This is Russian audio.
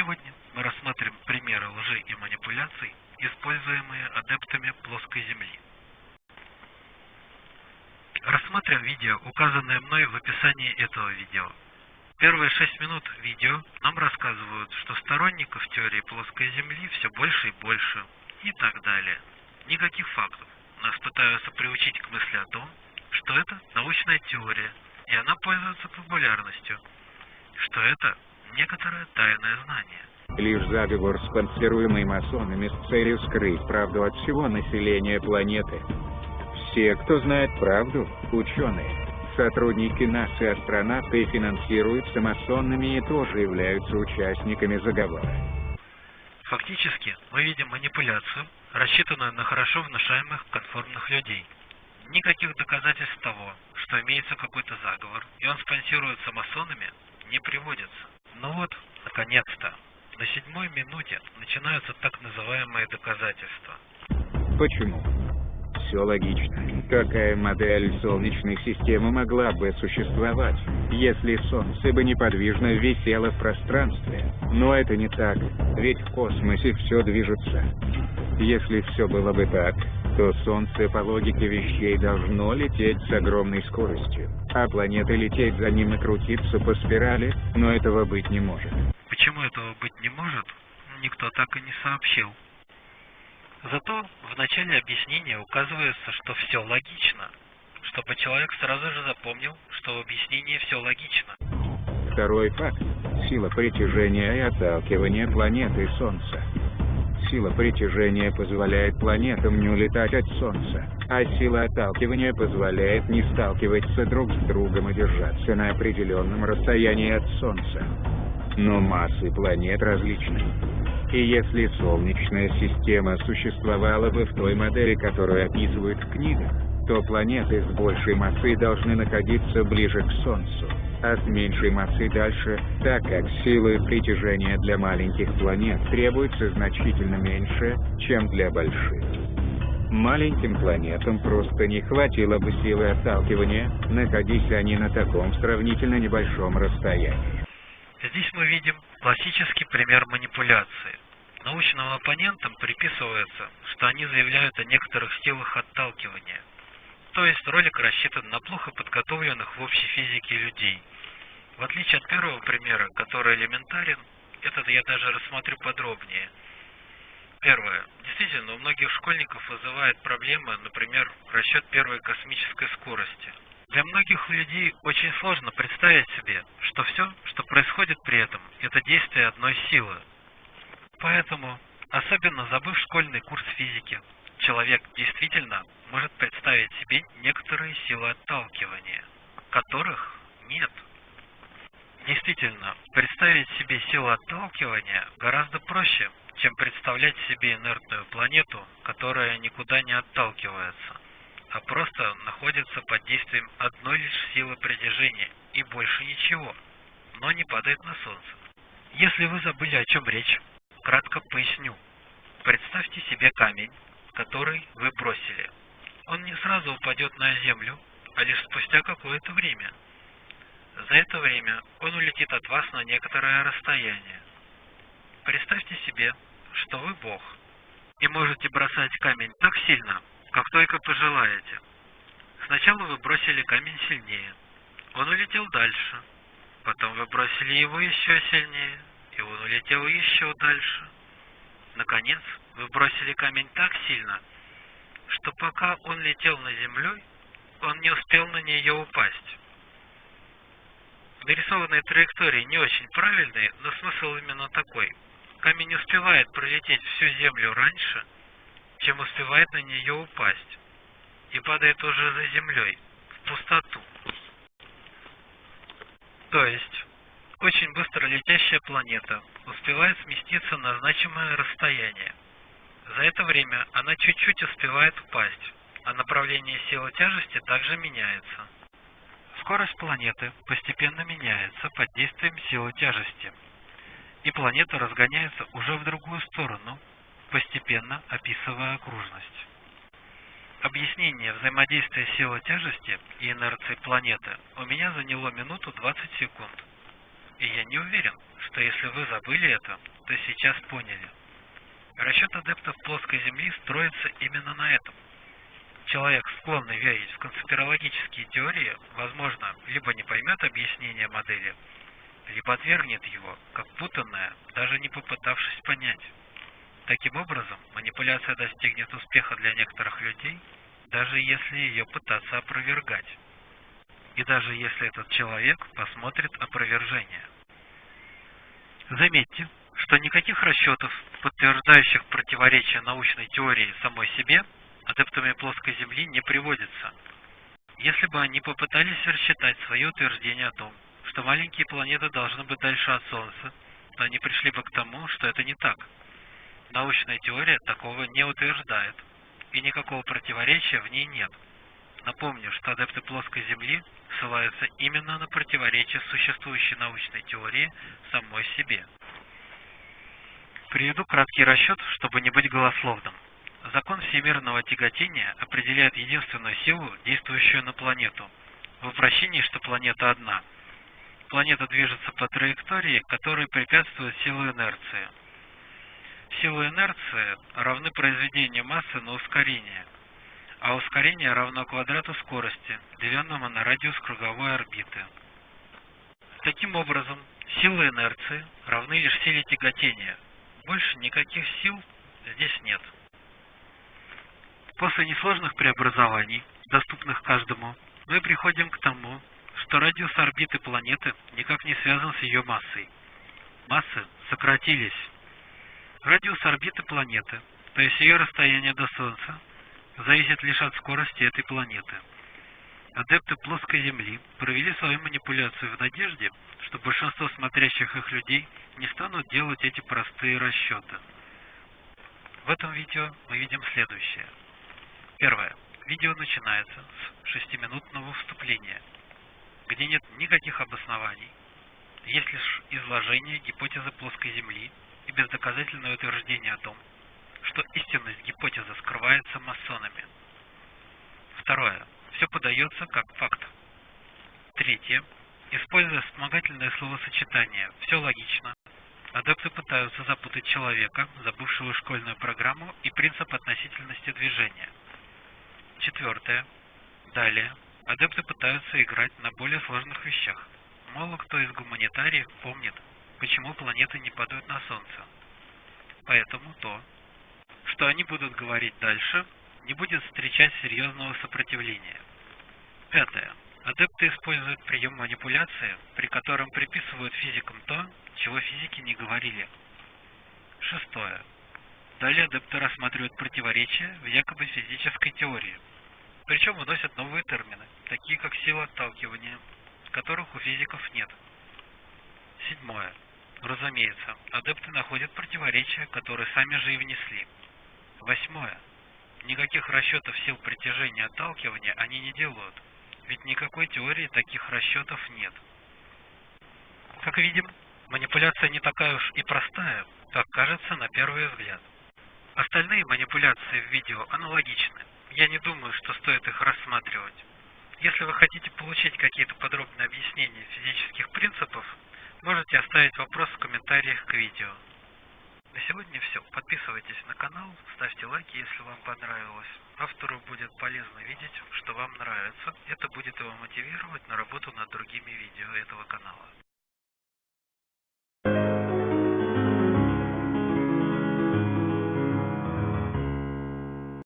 Сегодня мы рассмотрим примеры лжи и манипуляций, используемые адептами плоской Земли. Рассмотрим видео, указанное мной в описании этого видео. Первые шесть минут видео нам рассказывают, что сторонников теории плоской Земли все больше и больше, и так далее. Никаких фактов. Нас пытаются приучить к мысли о том, что это научная теория, и она пользуется популярностью, что это некоторое тайное знание. Лишь заговор, спонсируемый масонами с целью скрыть правду от всего населения планеты. Все, кто знает правду, ученые, сотрудники НАСА и астронавты финансируются масонами и тоже являются участниками заговора. Фактически, мы видим манипуляцию, рассчитанную на хорошо внушаемых конформных людей. Никаких доказательств того, что имеется какой-то заговор, и он спонсируется масонами, не приводится. Ну вот, наконец-то, на седьмой минуте начинаются так называемые доказательства. Почему? Все логично. Какая модель Солнечной системы могла бы существовать, если Солнце бы неподвижно висело в пространстве? Но это не так, ведь в космосе все движется. Если все было бы так, то Солнце по логике вещей должно лететь с огромной скоростью, а планеты лететь за ним и крутиться по спирали, но этого быть не может. Почему этого быть не может, никто так и не сообщил. Зато в начале объяснения указывается, что все логично, чтобы человек сразу же запомнил, что в объяснении все логично. Второй факт – сила притяжения и отталкивания планеты Солнца. Сила притяжения позволяет планетам не улетать от Солнца, а сила отталкивания позволяет не сталкиваться друг с другом и держаться на определенном расстоянии от Солнца. Но массы планет различны. И если Солнечная система существовала бы в той модели, которую описывают в книгах, то планеты с большей массой должны находиться ближе к Солнцу, а с меньшей массой дальше, так как силы притяжения для маленьких планет требуется значительно меньше, чем для больших. Маленьким планетам просто не хватило бы силы отталкивания, находясь они на таком сравнительно небольшом расстоянии. Здесь мы видим классический пример манипуляции. Научным оппонентам приписывается, что они заявляют о некоторых силах отталкивания. То есть ролик рассчитан на плохо подготовленных в общей физике людей. В отличие от первого примера, который элементарен, этот я даже рассмотрю подробнее. Первое. Действительно, у многих школьников вызывает проблемы, например, расчет первой космической скорости. Для многих людей очень сложно представить себе, что все, что происходит при этом, это действие одной силы. Поэтому, особенно забыв школьный курс физики, человек действительно может представить себе некоторые силы отталкивания, которых нет. Действительно, представить себе силу отталкивания гораздо проще, чем представлять себе инертную планету, которая никуда не отталкивается а просто находится под действием одной лишь силы притяжения и больше ничего, но не падает на Солнце. Если вы забыли о чем речь, кратко поясню. Представьте себе камень, который вы бросили. Он не сразу упадет на Землю, а лишь спустя какое-то время. За это время он улетит от вас на некоторое расстояние. Представьте себе, что вы Бог, и можете бросать камень так сильно, как только пожелаете. Сначала вы бросили камень сильнее. Он улетел дальше. Потом вы бросили его еще сильнее, и он улетел еще дальше. Наконец, вы бросили камень так сильно, что пока он летел над землей, он не успел на нее упасть. Нарисованные траектории не очень правильные, но смысл именно такой. Камень успевает пролететь всю землю раньше, чем успевает на нее упасть, и падает уже за землей, в пустоту. То есть, очень быстро летящая планета успевает сместиться на значимое расстояние. За это время она чуть-чуть успевает упасть, а направление силы тяжести также меняется. Скорость планеты постепенно меняется под действием силы тяжести, и планета разгоняется уже в другую сторону, постепенно описывая окружность. Объяснение взаимодействия силы тяжести и инерции планеты у меня заняло минуту 20 секунд. И я не уверен, что если вы забыли это, то сейчас поняли. Расчет адептов плоской Земли строится именно на этом. Человек, склонный верить в конспирологические теории, возможно, либо не поймет объяснение модели, либо отвергнет его, как путанное, даже не попытавшись понять. Таким образом, манипуляция достигнет успеха для некоторых людей, даже если ее пытаться опровергать. И даже если этот человек посмотрит опровержение. Заметьте, что никаких расчетов, подтверждающих противоречие научной теории самой себе, адептами плоской Земли не приводится. Если бы они попытались рассчитать свое утверждение о том, что маленькие планеты должны быть дальше от Солнца, то они пришли бы к тому, что это не так. Научная теория такого не утверждает, и никакого противоречия в ней нет. Напомню, что адепты плоской Земли ссылаются именно на противоречие существующей научной теории самой себе. Приведу краткий расчет, чтобы не быть голословным. Закон всемирного тяготения определяет единственную силу, действующую на планету, в вращении, что планета одна – планета движется по траектории, которой препятствует силу инерции. Силы инерции равны произведению массы на ускорение, а ускорение равно квадрату скорости, деленному на радиус круговой орбиты. Таким образом, силы инерции равны лишь силе тяготения. Больше никаких сил здесь нет. После несложных преобразований, доступных каждому, мы приходим к тому, что радиус орбиты планеты никак не связан с ее массой. Массы сократились. Радиус орбиты планеты, то есть ее расстояние до Солнца, зависит лишь от скорости этой планеты. Адепты плоской Земли провели свою манипуляцию в надежде, что большинство смотрящих их людей не станут делать эти простые расчеты. В этом видео мы видим следующее. Первое. Видео начинается с шестиминутного вступления – где нет никаких обоснований, есть лишь изложение гипотезы плоской Земли и бездоказательное утверждение о том, что истинность гипотезы скрывается масонами. Второе. Все подается как факт. Третье. Используя вспомогательное словосочетание «все логично», адепты пытаются запутать человека, забывшего школьную программу и принцип относительности движения. Четвертое. Далее Адепты пытаются играть на более сложных вещах. Мало кто из гуманитариев помнит, почему планеты не падают на Солнце. Поэтому то, что они будут говорить дальше, не будет встречать серьезного сопротивления. Пятое. Адепты используют прием манипуляции, при котором приписывают физикам то, чего физики не говорили. Шестое. Далее адепты рассматривают противоречия в якобы физической теории – причем выносят новые термины, такие как сила отталкивания, которых у физиков нет. Седьмое. Разумеется, адепты находят противоречия, которые сами же и внесли. Восьмое. Никаких расчетов сил притяжения и отталкивания они не делают, ведь никакой теории таких расчетов нет. Как видим, манипуляция не такая уж и простая, как кажется на первый взгляд. Остальные манипуляции в видео аналогичны я не думаю, что стоит их рассматривать. Если вы хотите получить какие-то подробные объяснения физических принципов, можете оставить вопрос в комментариях к видео. На сегодня все. Подписывайтесь на канал, ставьте лайки, если вам понравилось. Автору будет полезно видеть, что вам нравится. Это будет его мотивировать на работу над другими видео этого канала.